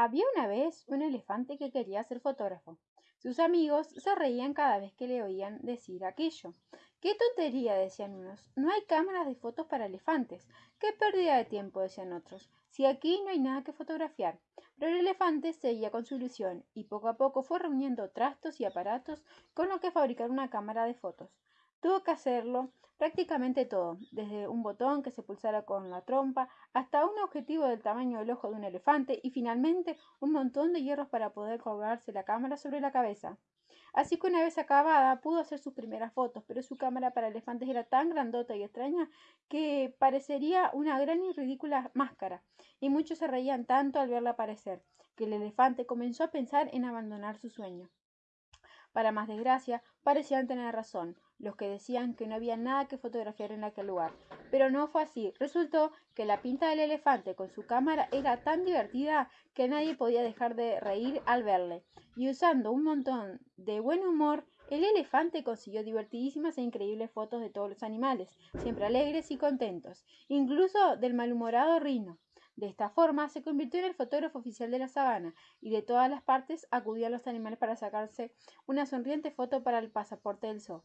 Había una vez un elefante que quería ser fotógrafo. Sus amigos se reían cada vez que le oían decir aquello. ¡Qué tontería! decían unos. No hay cámaras de fotos para elefantes. ¡Qué pérdida de tiempo! decían otros. Si aquí no hay nada que fotografiar. Pero el elefante seguía con su ilusión y poco a poco fue reuniendo trastos y aparatos con los que fabricar una cámara de fotos. Tuvo que hacerlo prácticamente todo, desde un botón que se pulsara con la trompa hasta un objetivo del tamaño del ojo de un elefante y finalmente un montón de hierros para poder colgarse la cámara sobre la cabeza. Así que una vez acabada pudo hacer sus primeras fotos, pero su cámara para elefantes era tan grandota y extraña que parecería una gran y ridícula máscara, y muchos se reían tanto al verla aparecer, que el elefante comenzó a pensar en abandonar su sueño. Para más desgracia, parecían tener razón los que decían que no había nada que fotografiar en aquel lugar. Pero no fue así. Resultó que la pinta del elefante con su cámara era tan divertida que nadie podía dejar de reír al verle. Y usando un montón de buen humor, el elefante consiguió divertidísimas e increíbles fotos de todos los animales, siempre alegres y contentos, incluso del malhumorado rino. De esta forma se convirtió en el fotógrafo oficial de la sabana y de todas las partes acudían los animales para sacarse una sonriente foto para el pasaporte del zoo.